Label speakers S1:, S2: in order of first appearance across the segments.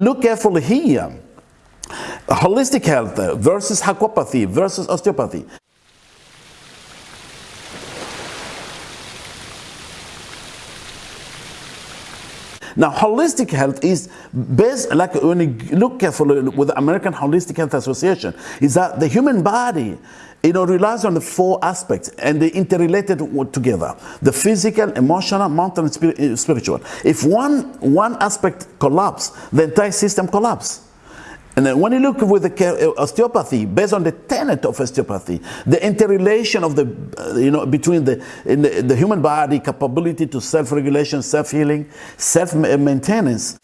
S1: Look carefully here. Holistic health versus hakopathy versus osteopathy. Now, holistic health is based, like when you look carefully with the American Holistic Health Association, is that the human body, you know, relies on the four aspects and they interrelated together. The physical, emotional, mental, and uh, spiritual. If one, one aspect collapses, the entire system collapses. And then when you look with the uh, osteopathy, based on the tenet of osteopathy, the interrelation of the, uh, you know, between the, the, the human body capability to self-regulation, self-healing, self-maintenance,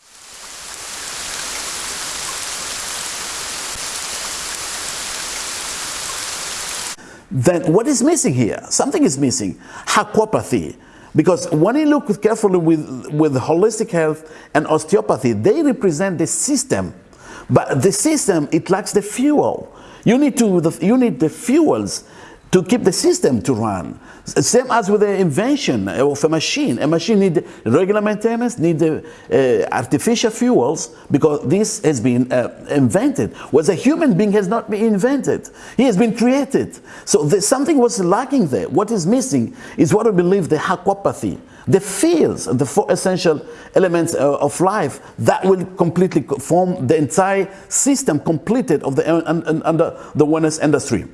S1: then what is missing here? Something is missing. Hakopathy. Because when you look carefully with, with holistic health and osteopathy, they represent the system but the system, it lacks the fuel. You need, to, you need the fuels to keep the system to run. Same as with the invention of a machine. A machine needs regular maintenance, needs uh, artificial fuels because this has been uh, invented. Whereas a human being has not been invented. He has been created. So something was lacking there. What is missing is what we believe the hakopathy, the fields, the four essential elements uh, of life that will completely form the entire system completed of the under the wellness industry.